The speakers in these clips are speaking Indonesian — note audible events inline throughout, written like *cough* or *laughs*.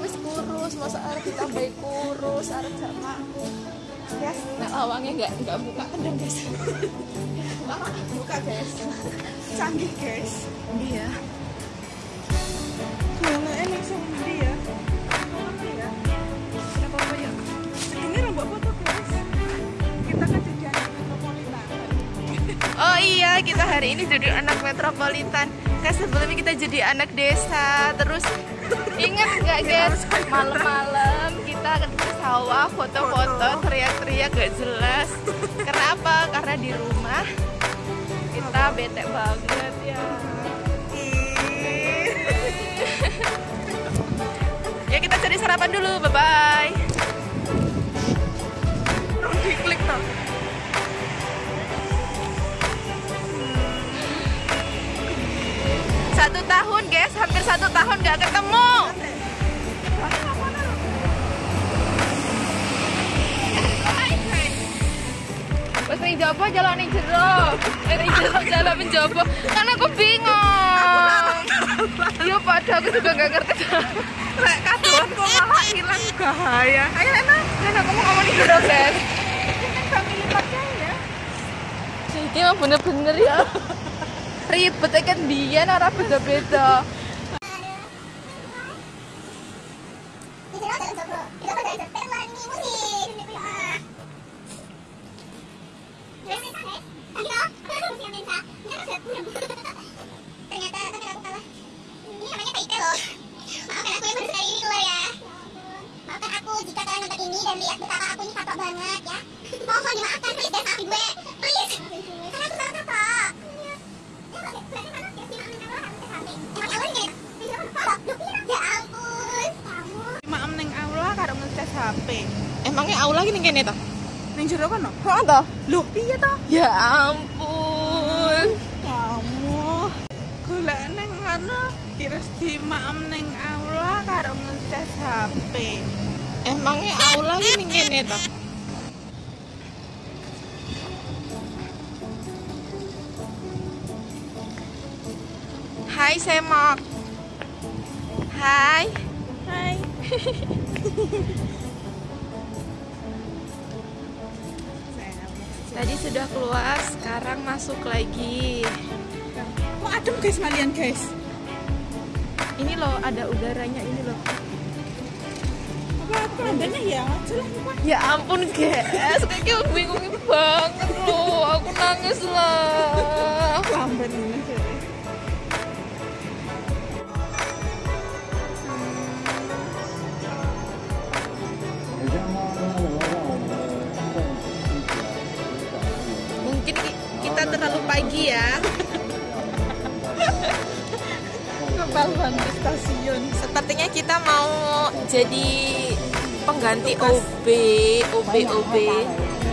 wis kurus masa arep ditambahi kurus arep sama aku Ya, nah lawangnya nggak nggak buka kendang guys *laughs* buka guys. Canggih guys. iya Gimana enak sama dia? Apa ya? ya Ini kan metropolitan. Oh iya, kita hari ini jadi anak metropolitan. Kan sebelumnya kita jadi anak desa. Terus *laughs* ingat nggak guys, malam-malam kita ke sawah foto-foto, teriak-teriak gak jelas. Kenapa? Karena di rumah kita bete banget ya. *laughs* Ya kita cari sarapan dulu, bye bye. Satu tahun guys, hampir satu tahun gak ketemu. Wes ning jopo jalan ning jero. Eh ning jero jalan ning jopo. *laughs* Kan aku bingung. Yo padha aku juga gak ngerti. Rek kadoan kok malah hilang bahaya. Ayo enak. Kan aku mau ngomong ning jero, guys. Family packnya ya. Iki mah bener-bener ya. Ribet kan biyen ora beda-beda. Jika kalian nonton ini dan lihat betapa aku ini banget ya please dan maafin gue. Please. Karena aku salah kapok. Ya ampun, kamu Maem ning aula karo ngecas HP. Emangnya aula gini kene toh? Ning jero kan no? Kok toh? Loh, piye toh? Ya ampun. Kamu golek ning ngono terus di maem ning aula karo ngecas HP. Emangnya aula gini kene toh? Hai Semok. Hai. Hai. *laughs* Tadi sudah keluar, sekarang masuk lagi. Kok adem guys kalian guys? Ini loh ada udaranya ini loh. Adanya ya? Ya ampun guys, kayak bingung banget loh. Aku nangis lah. Lamben ini. Pagi ya. Di stasiun. Sepertinya kita mau jadi pengganti OB, OB, OB. Gimana?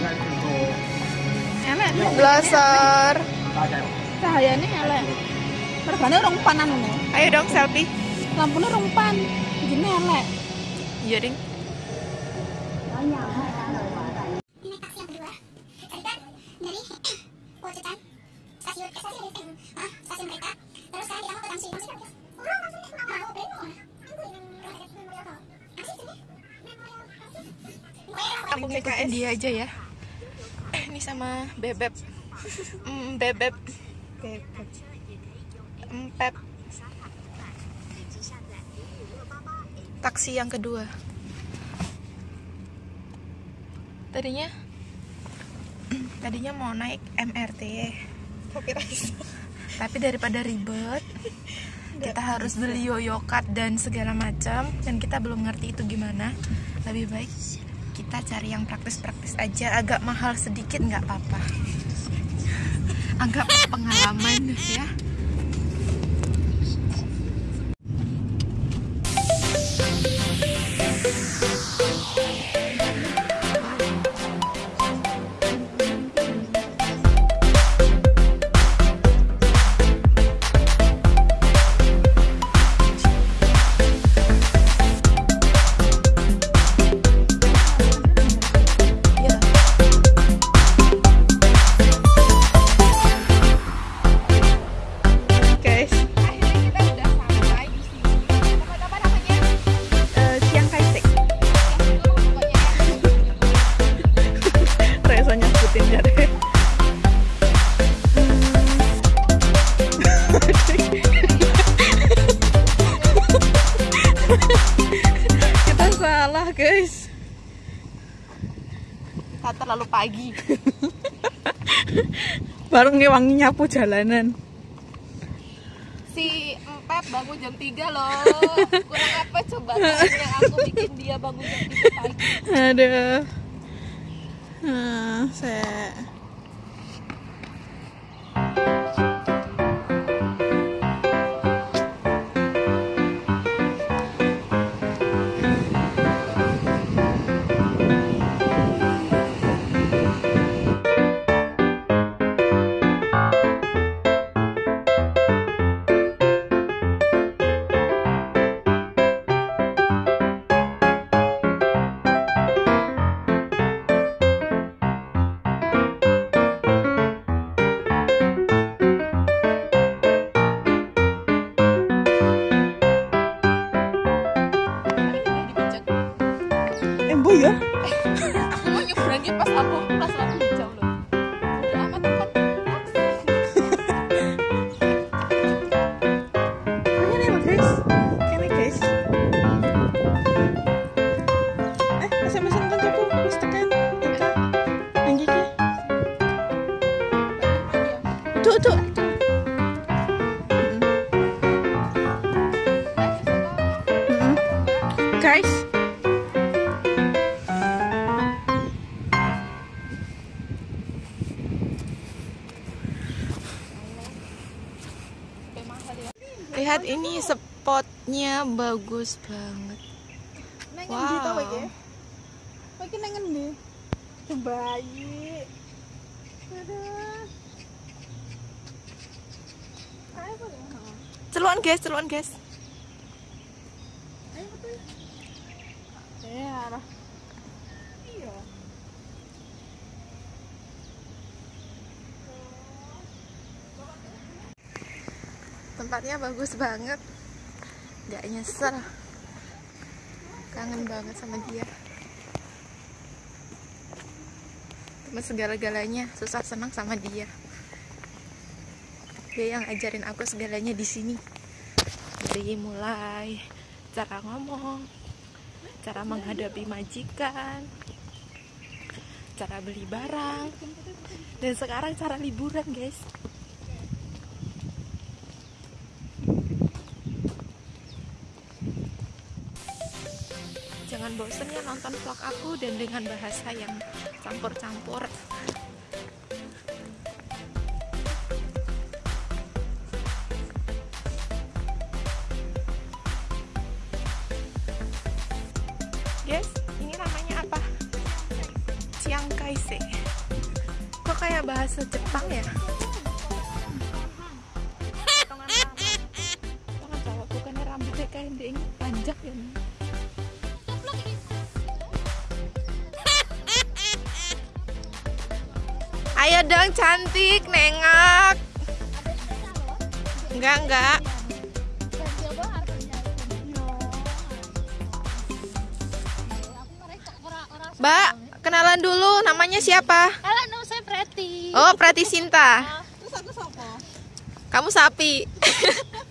Elek. Blaster. Cahayane elek. Regane rong panan ngono. Ayo dong selfie. Lampune rong pan. Gini elek. Iya ding. dia aja ya. Ini sama bebek. Mm, bebek. Empep. Taksi yang kedua. Tadinya tadinya mau naik MRT. Tapi daripada ribet, kita harus beli yoyokat dan segala macam dan kita belum ngerti itu gimana. Lebih baik kita cari yang praktis-praktis aja, agak mahal sedikit nggak apa-apa. Anggap pengalaman ya. Guys. Kita terlalu pagi. *laughs* Baru ngewangi nyapu jalanan. Si Empep bangun jam 3 loh. Kurang apa coba yang aku bikin dia bangun jam 3 pagi. Aduh. Nah, saya embo ya. Cuma nyebrangnya pas lampu pas lampu hijau loh. Udah amat Lihat ini spotnya bagus banget. Wow. iki? Nang endi? Bayi. Celuan guys, celuan guys. Ayo, betul. Eh, arah. Iya. Tempatnya bagus banget. Gak nyesel. Kangen banget sama dia. Teman segala-galanya, susah senang sama dia. Dia yang ajarin aku segalanya di sini. Dari mulai cara ngomong, cara menghadapi majikan, cara beli barang, dan sekarang cara liburan, guys. Jangan bosen ya nonton vlog aku dan dengan bahasa yang campur-campur. Guys, ini namanya apa? Chiang Kai-shek. Kok kayak bahasa Jepang ya? Tangan cowok bukannya rambutnya kayak panjang ya. Nih. Ayo dong cantik, nengok. Enggak, enggak. Mbak, kenalan dulu namanya siapa? Halo, nama saya Preti. Oh, Prati Sinta. Terus aku sapa? Kamu sapi. *laughs*